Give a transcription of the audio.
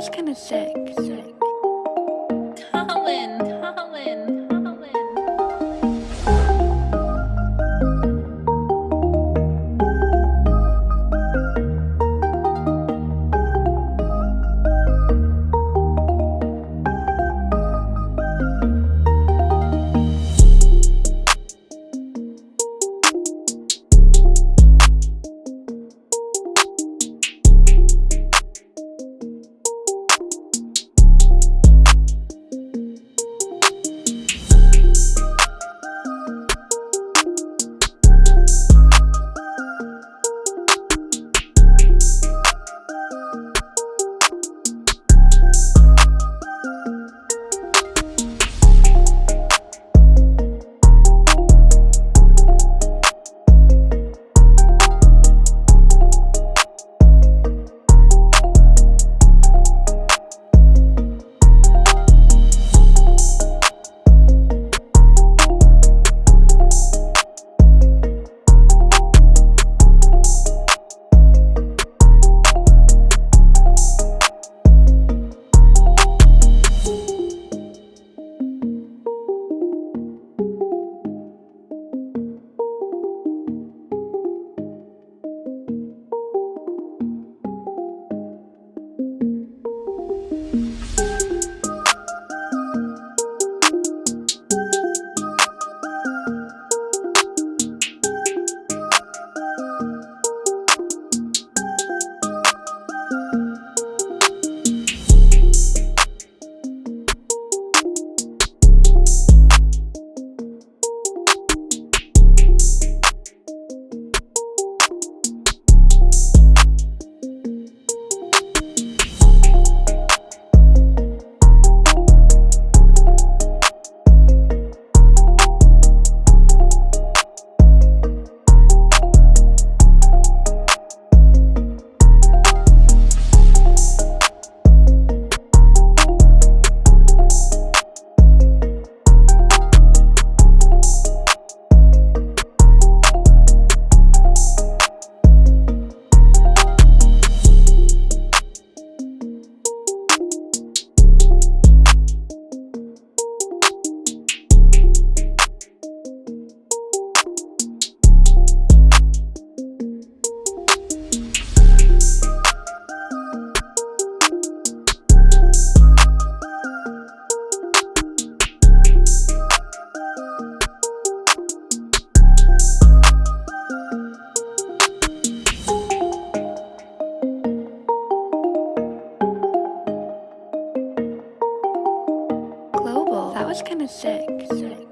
was kind of sick. sick. Was kind of sick. sick.